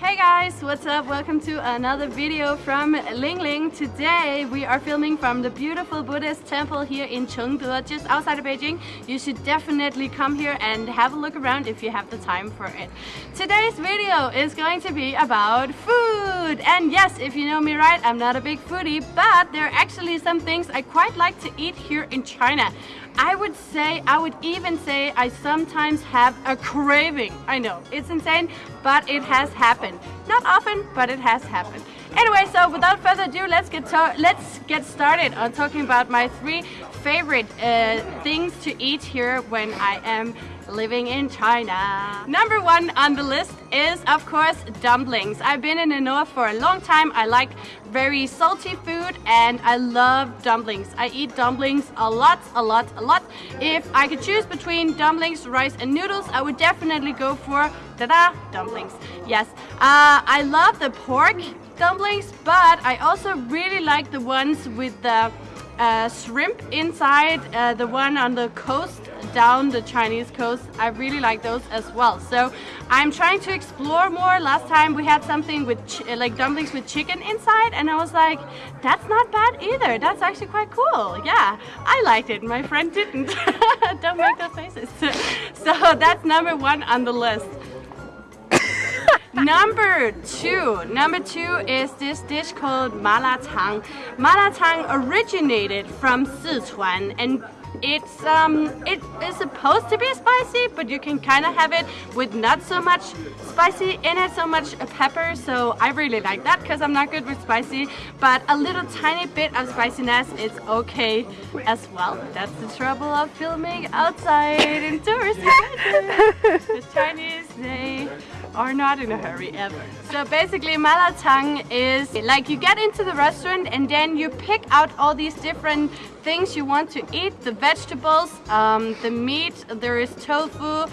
Hey guys, what's up? Welcome to another video from Ling Ling. Today we are filming from the beautiful Buddhist temple here in Chengde, just outside of Beijing. You should definitely come here and have a look around if you have the time for it. Today's video is going to be about food. And yes, if you know me right, I'm not a big foodie, but there are actually some things I quite like to eat here in China. I would say, I would even say I sometimes have a craving. I know, it's insane, but it has happened. Not often, but it has happened. Anyway, so without further ado, let's get let's get started on talking about my three favorite uh, things to eat here when I am living in China. Number one on the list is of course dumplings. I've been in the north for a long time. I like very salty food and I love dumplings. I eat dumplings a lot, a lot, a lot. If I could choose between dumplings, rice and noodles, I would definitely go for da-da dumplings. Yes, uh, I love the pork dumplings, but I also really like the ones with the uh, shrimp inside, uh, the one on the coast, down the Chinese coast. I really like those as well. So I'm trying to explore more. Last time we had something with like dumplings with chicken inside and I was like, that's not bad either. That's actually quite cool. Yeah, I liked it. My friend didn't. Don't make those faces. so that's number one on the list. Number two. Number two is this dish called malatang. Malatang originated from Sichuan and it's um it is supposed to be spicy but you can kind of have it with not so much spicy in it so much pepper so I really like that because I'm not good with spicy but a little tiny bit of spiciness is okay as well that's the trouble of filming outside in tourist the Chinese they are not in a hurry ever. So basically malatang is like you get into the restaurant and then you pick out all these different things you want to eat, the vegetables, um, the meat, there is tofu,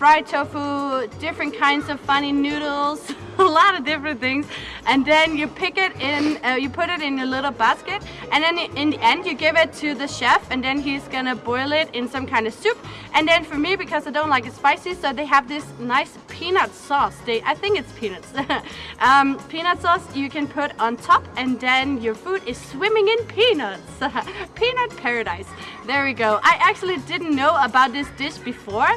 fried tofu, different kinds of funny noodles, a lot of different things. And then you pick it in, uh, you put it in a little basket and then in the end you give it to the chef and then he's gonna boil it in some kind of soup. And then for me, because I don't like it spicy, so they have this nice peanut sauce. They, I think it's peanuts. um, peanut sauce you can put on top and then your food is swimming in peanuts. Peanut paradise. There we go. I actually didn't know about this dish before.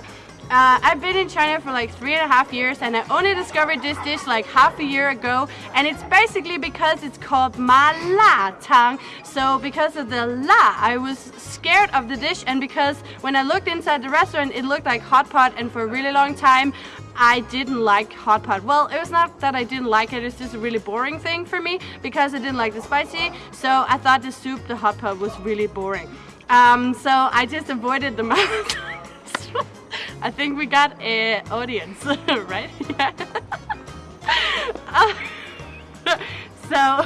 Uh, I've been in China for like three and a half years and I only discovered this dish like half a year ago and it's basically because it's called ma la tang so because of the la I was scared of the dish and because when I looked inside the restaurant it looked like hot pot and for a really long time I didn't like hot pot. Well, it was not that I didn't like it, it's just a really boring thing for me because I didn't like the spicy. So I thought the soup, the hot pot was really boring. Um, so I just avoided the I think we got a audience, right? uh, so,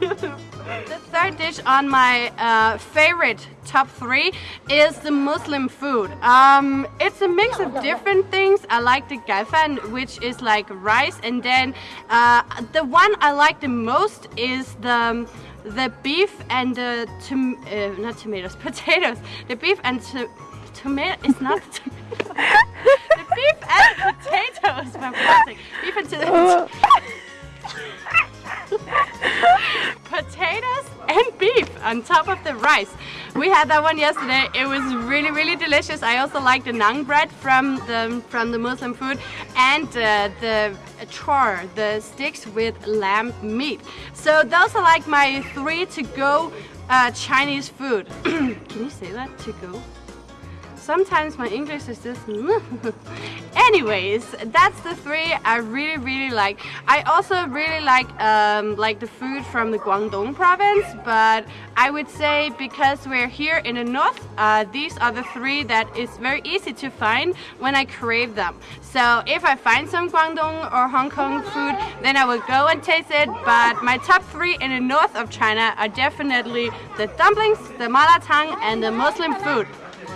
the third dish on my uh, favorite top three is the Muslim food. Um, it's a mix of different things. I like the gaifan, which is like rice, and then uh, the one I like the most is the the beef and the tom uh, not tomatoes, potatoes. The beef and tomato. It's not tomato. the beef and potatoes. Fantastic. Beef and potatoes. potatoes and beef on top of the rice. We had that one yesterday. It was really, really delicious. I also like the naan bread from the from the Muslim food and uh, the char, the sticks with lamb meat. So those are like my three to go uh, Chinese food. Can you say that? To go? Sometimes my English is just anyways that's the three I really really like. I also really like um, like the food from the Guangdong province but I would say because we're here in the north uh, these are the three that is very easy to find when I crave them. So if I find some Guangdong or Hong Kong food then I will go and taste it but my top three in the north of China are definitely the dumplings, the malatang and the Muslim food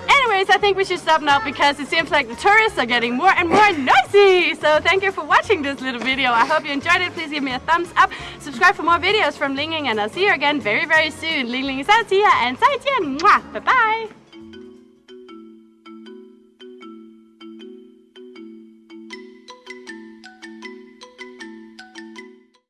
Anyways, I think we should stop now because it seems like the tourists are getting more and more noisy. So thank you for watching this little video. I hope you enjoyed it. Please give me a thumbs up. Subscribe for more videos from Ling Ling and I'll see you again very, very soon. Ling Ling is out here and 再见. Bye bye.